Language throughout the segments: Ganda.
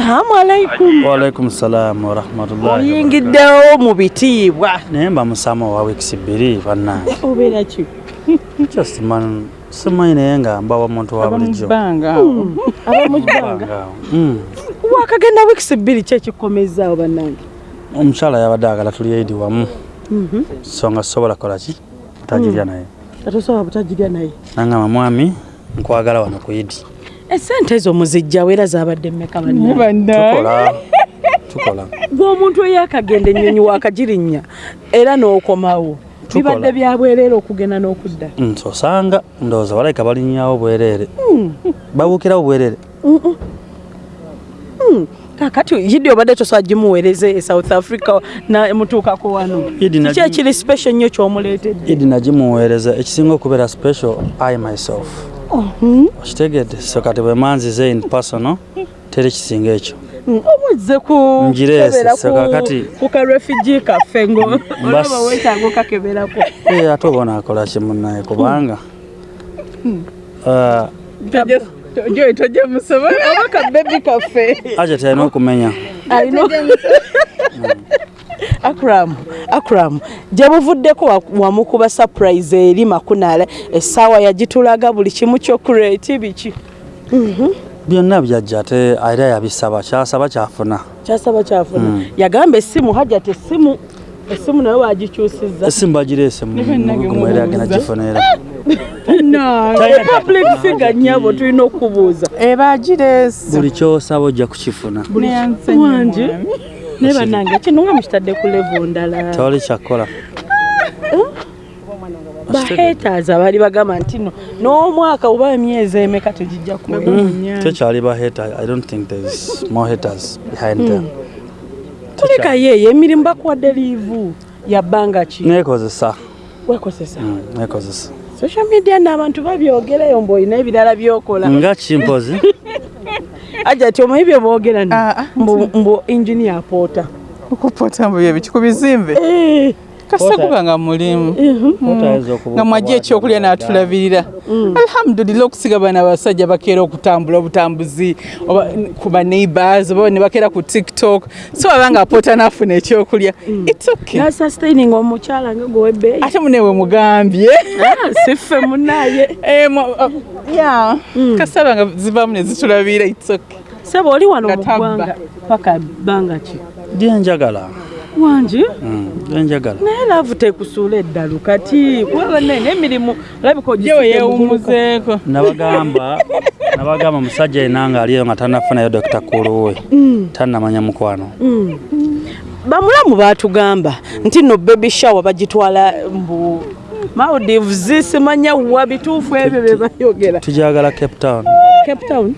salaamu alaikum waalaikum salaamu warahmatullahi oyingiddewo mu bitiibwa. Naye mba musama wa wiikisi bbiri bannange obeera ki? Just man simanyi naye nga mbawa muntu wa bulijjo. Banga. abamukibanga Awo. Mm. wakagenda wiikisi bbiri ki ekikomezaawo bannange. Omukyala yabadde agala tuli eidi wamu. So nga sobola kola ki? Otagirya naye. Atosobola butagirya naye? Nangamba mwami nkwagala wano ku idi esente ezo muzijjawo era zabadde mmeka tukola ng'omuntu eyakagenda ennyonyi wakagirinnya era n'okomawo. Bibadde bya bwereere okugenda n'okudda. Nti osanga ndowooza balayika balinnyawo bwereere. Babuukirawo bwereere. Kakati yidi obadde tosobola gimuweereze e south africa na mutuukako wano? Kiki ekiri special nnyo kyomuleetedde? Idi nagimuweereza ekisinga okubeera special i myself okitegedde so kati bwe manzize in personal teri kisinga ekyo. Omuzze ku Ngireese, kebera so ku- kakati- ku karefugee kaffe ngo. Mbas- olaba weetaaga okakeberako. Eh, ate oba onaakola kimunaye kubanga ah, Joy tojja musobola. oba kabebi kaffe. Ajati alina okumenya akram akram gye buvuddeko wa- wamukuba surprise eri makunaala essaawa yagitulaga buli kimu kyokureti biki? Byonna byajja ate era yabisaba kyasaba kyafuna. Kyasaba kyafuna. Yagamba essimu hajja tessimu essimu nayo wagikyusizza. Esimu bagireese mugumwere agenda gifunera public figure nnyabo tulina okubuuza Ebagireese. buli kyosaba ojja kukifuna. Wangi naye bannange kino nga mukitadde ku levo ndala. Tewali kyakkola bahaters abaali bagamba nti no n'omwaka oba emyezi emeka tegijja kuwera tekyali baheta i don't think thereis more haters behind them. Kuleka yeeyo emirimu bakuwadde liivu yabbanga ki? Nekozesa wekozesa Mm, nekozesa social media n'abantu babyogerayo mbu olina ebirala byokola. Nga kimpozi ajja ti omanyi bye boogera mbu engineer poota Okupota mbu bye ku bizimbe. Kasaguka nga mulimu. Okubuuka nga mwajja ekyokulya n'atulabirira. Alhamdulillah okusiga bana abasajja bakeera okutambula obutambuzi oba kuba neighbors oba ne bakeera ku tiktok. So baba nga apoota n'afuna ekyokulya. Its okay. Nasustaining omukyala nga gwewebbeeyi ate munewe mugambye. Siffe munaye Eh, ah, ya kasaba nga zivaamu ne zitulabirira its okay. Seba oli wano mu ggwanga paka bbanga ki? Byenjagala wangi Mm, byenjagala naye laavu tekusuula eddalu kati kuba bannaye n'emirimu olabika jewe yeewumuzeeko nabagamba nabagamba omusajja yina nga aliyo nga tanafunayo dokita kuluwe tannamanya mukwano. Bamulamu baatugamba nti no baby shower bagitwala mbu maldives simanya wa bituufu ebyo bye bayogera. Tujagala cape town. Cape town?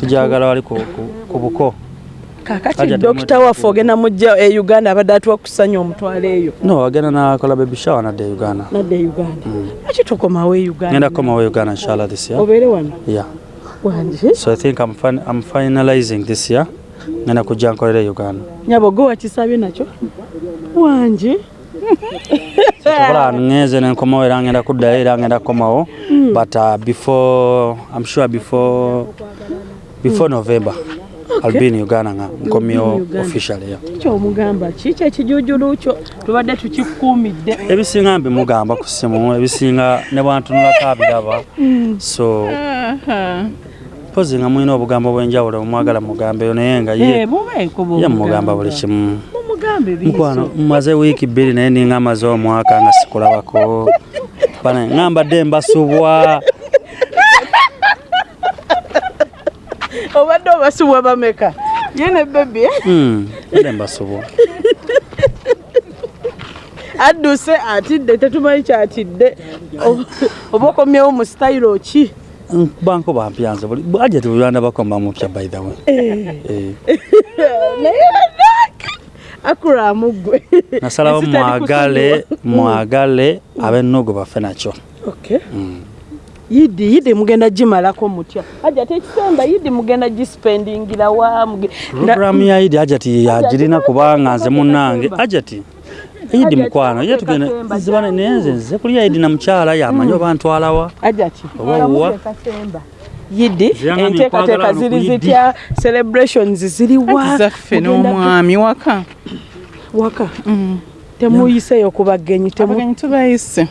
Tujagala wali ku buko kakati dokita waffe ogenda mujja e uganda abadde atuwa kusanya omutwalo eyo. No agenda nakola baby shower nadde e uganda. Nadde e uganda. Lwaki tokomawo e ngenda uganda kukomawo uganda inshallah this year. Obeere wano? Yeah. Wangi so i think i'm, fin I'm finalizing this year. Ngenda kujja nkolera e uganda. Nyabogo wakisabye nakyo? Wangi sobola ngeze nenkomawo era ngenda kuddayo era ngenda kukomawo. But uh, before i'm sure before before november in uganda nga nkomyewo Uganda. officially yeah. kyomugamba kiki ekijujulu kyo tubadde tukikuumidde. Ebisinga mbimugamba ku simu ebisinga ne bwantunulako abiraba so mpozi nga mulina obugambo bwenjawulo bumwagala mugambeyo naye nga ye bubeeko ye mugamba buli kimu. Mumugambe mukwano mmaze wiiki bbiri naye ninga amaze omwaka nga sikulabako. Bana ngambadde mbasubwa obadde obasubwa bameka? Ye ne bebi Mm, mbadde mbasubwa adduse atidde tetumanyi kyatidde. Oba okomyewo mu sitayiro ki? Banko bampyanze buli bwajeti bulanda bakomba mupya by the way. Eh, naye bannange akuramu ggwe nasalawo mwagale mwagale ab'ennogo bafe nakyo. Okay. Yidi yidi mugenda gimalako mutya. Aja tekisemba yidi mugenda gispendingira wa puroguramu ya idi ajati yagirina kubanga nze munnange ajati idi mukwano ye tugenda nzibane naye nze nze kulya idi na mukyala yamanyi oba ntwalawa aja ki Oba wuwa. Kasemba. yidi enteekateeka ziri Yidi. zitya celebrations ziriwa anti zaffe n'omwami waka. Waka? Temuyiseeyo ku bagenyi temu- abagenyi tubayise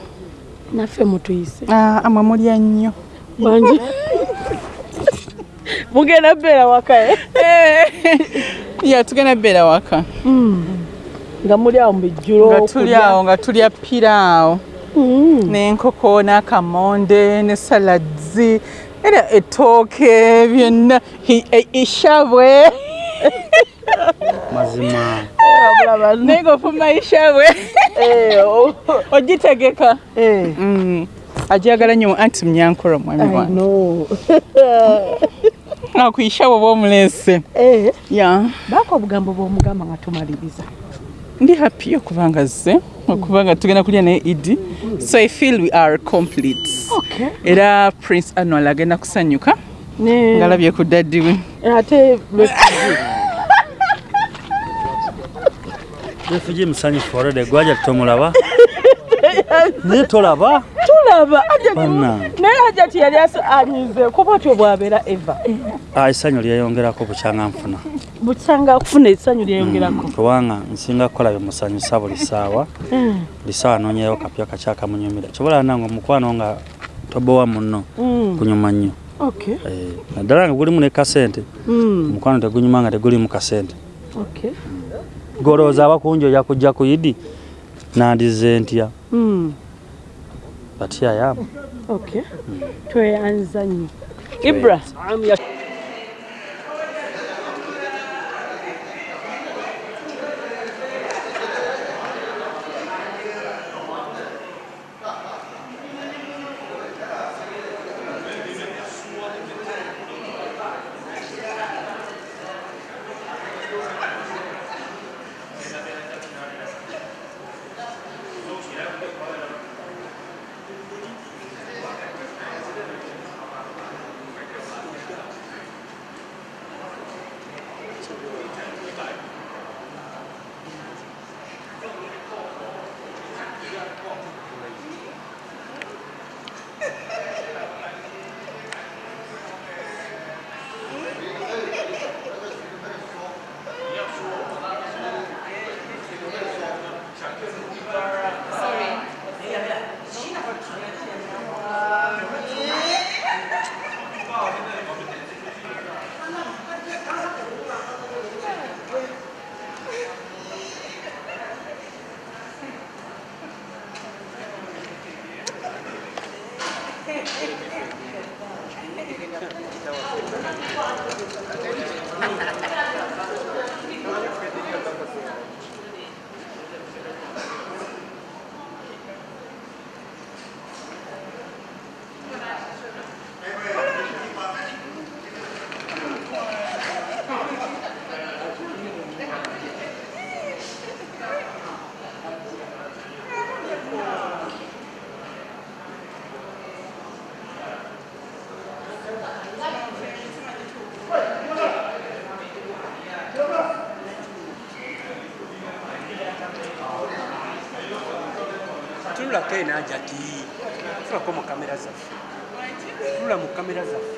naffe mutuyise. Ah, amwe mulya nnyo. Bangi. Mugenda beera waka eh? ya tugenda beera waka. Nga muli awo mu bijjulo nga tuli awo nga tulya piraawo Mm. n'enkoko n'akamonde ne saladzi era ettooke byonna. Hi- e- ishabwe mazima. Naye ngaofuma ishabwe Eh, oh. ogitegeka. Eh, Mm. ajagala nnyo anti munyankolo mwami I wange. ku ishabwe bwomulese. Eh, baako obugambo bw'omugamba nga tumaliriza. Ndi happy okubanga zze okubanga tugenda kulya naye idi so i feel we are complete. Okay. Era prince anwal agenda kusanyuka ne ngalabye ku daddi we. Ate refugi musanyufu olwedde gwaja tomulaba naye tolaba? Tulaba naye ajja ti yali anyize kuba otyo bwabeera eva. Ah, essanyu lyeyongerako bukyanga nfuna. Busanga akufuna essanyu lyeyongerako. Kubanga nsinga kukola byemusanyusa buli ssaawa Mm, buli ssaawa noonyeyo kapya kakyakamunyumira kyobola nange omukwano nga tobowa munno mm, kunyuma nnyo. Okay. Eh, naddala nga gulimu ne kasente. Mm, omukwano tegunyuma nga tegulimu kasente. Okay golowooza abakunji oja kujja ku idi nandize ntya. Mm, batya yamu okay. Tweyanza nnyo. Ibra tunulako enanja ti tulako mu kamera zaffe tunula mu kamera zaffe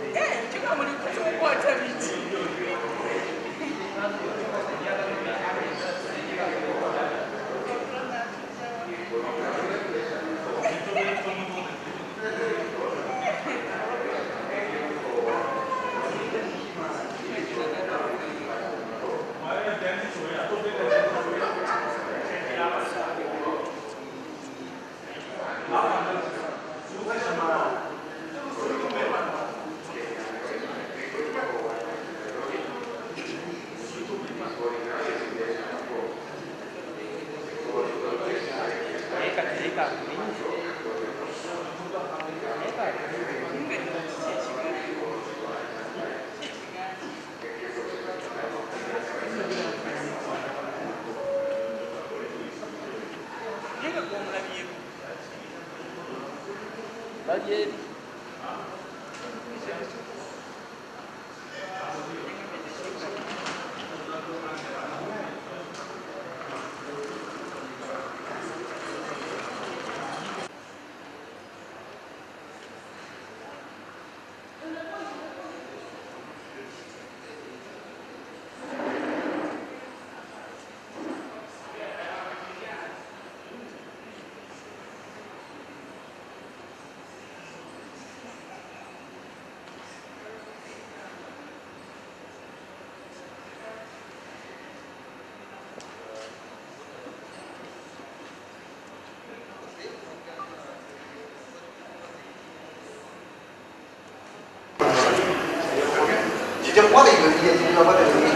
Weil ihr 自分の場で。